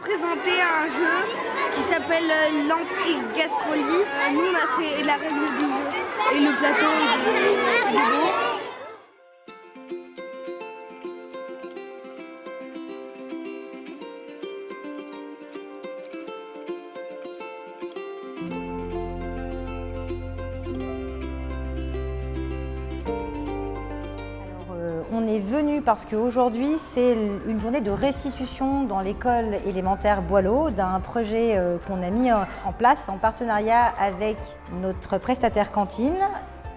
présenté un jeu qui s'appelle euh, l'Anti-Gaspoli. Euh, nous, on a fait la règle du jeu et le plateau est beau. On est venu parce qu'aujourd'hui, c'est une journée de restitution dans l'école élémentaire Boileau d'un projet euh, qu'on a mis en place en partenariat avec notre prestataire cantine,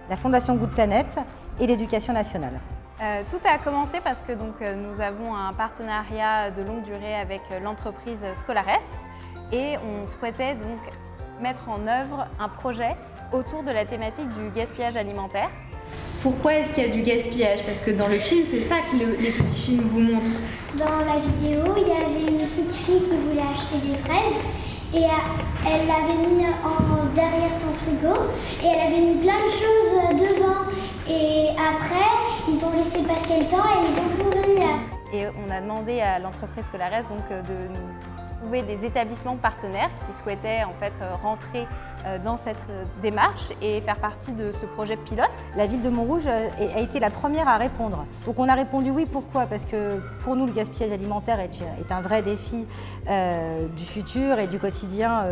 la Fondation Good Planet et l'Éducation nationale. Euh, tout a commencé parce que donc, euh, nous avons un partenariat de longue durée avec l'entreprise Scolarest et on souhaitait donc mettre en œuvre un projet autour de la thématique du gaspillage alimentaire. Pourquoi est-ce qu'il y a du gaspillage? Parce que dans le film, c'est ça que le, les petits films vous montrent. Dans la vidéo, il y avait une petite fille qui voulait acheter des fraises et elle l'avait mis en, derrière son frigo et elle avait mis plein de choses devant. Et après, ils ont laissé passer le temps et ils ont pourri. Et on a demandé à l'entreprise Scolares donc de nous trouver des établissements partenaires qui souhaitaient en fait euh, rentrer euh, dans cette euh, démarche et faire partie de ce projet pilote. La ville de Montrouge a été la première à répondre. Donc on a répondu oui, pourquoi? Parce que pour nous le gaspillage alimentaire est, un vrai défi du futur et du quotidien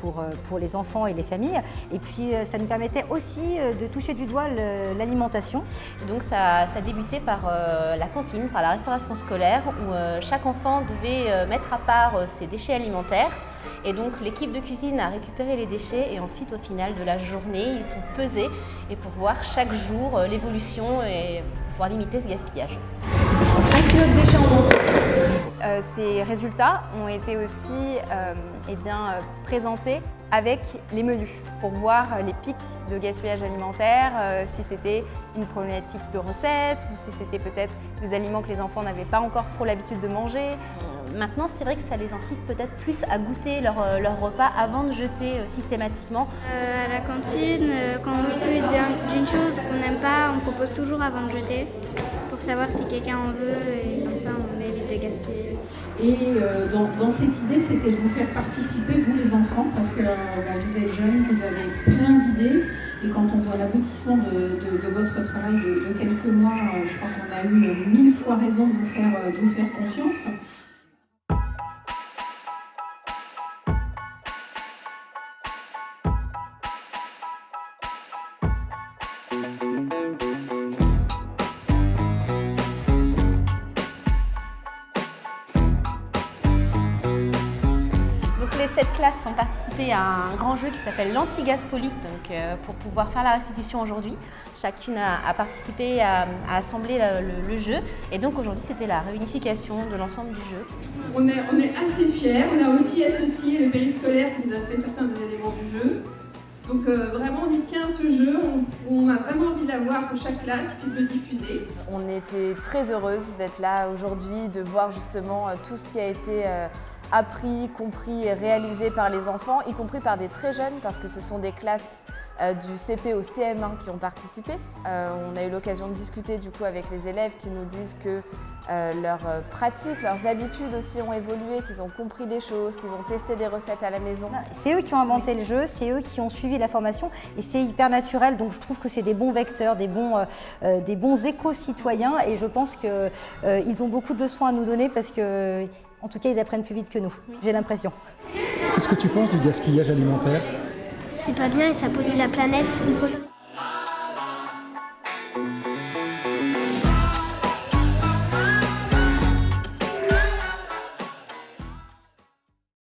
pour les enfants et les familles. Et puis ça nous permettait aussi de toucher du doigt l'alimentation. Donc ça, ça a débuté par la cantine, par la restauration scolaire où chaque enfant devait mettre à part ses déchets alimentaires. Et donc l'équipe de cuisine a récupéré les déchets et ensuite au final de la journée, ils sont pesés et pour voir chaque jour euh, l'évolution et pouvoir limiter ce gaspillage. Un kilo de déchets en moins. Euh, ces résultats ont été aussi euh, eh bien, présentés avec les menus pour voir les pics de gaspillage alimentaire, euh, si c'était une problématique de recettes ou si c'était peut-être des aliments que les enfants n'avaient pas encore trop l'habitude de manger. Maintenant, c'est vrai que ça les incite peut-être plus à goûter leur, euh, leur, repas avant de jeter euh, systématiquement. Euh, à la cantine, quand on veut plus d'une chose qu'on n'aime pas, on propose toujours avant de jeter pour savoir si quelqu'un en veut et comme ça on évite de gaspiller. Et euh, dans, dans, cette idée, c'était de vous faire participer, vous enfants, parce que bah, vous êtes jeunes, vous avez plein d'idées. Et quand on voit l'aboutissement de, votre travail de, quelques mois, je crois qu'on a eu mille fois raison de vous faire, de vous faire confiance. Les sept classes ont participé à un grand jeu qui s'appelle l'Anti-Gaspolite, donc euh, pour pouvoir faire la restitution aujourd'hui. Chacune a, a participé à, à assembler le, le, jeu et donc aujourd'hui c'était la réunification de l'ensemble du jeu. On est, on est assez fiers, on a aussi associé le périscolaire qui nous a fait certains des éléments du jeu. Donc euh, vraiment on y tient à ce jeu, on, on, a vraiment envie de l'avoir pour chaque classe puis de le diffuser. On était très heureuse d'être là aujourd'hui, de voir justement euh, tout ce qui a été euh, appris, compris et réalisé par les enfants, y compris par des très jeunes parce que ce sont des classes euh, du CP au CM1 qui ont participé. Euh, on a eu l'occasion de discuter du coup avec les élèves qui nous disent que euh, leurs pratiques, leurs habitudes aussi ont évolué, qu'ils ont compris des choses, qu'ils ont testé des recettes à la maison. C'est eux qui ont inventé le jeu, c'est eux qui ont suivi la formation et c'est hyper naturel donc je trouve que c'est des bons vecteurs, des bons, des bons éco-citoyens et je pense qu'ils ont beaucoup de leçons à nous donner parce que en tout cas ils apprennent plus vite que nous, j'ai l'impression. Qu'est-ce que tu penses du gaspillage alimentaire? C'est pas bien et ça pollue la planète.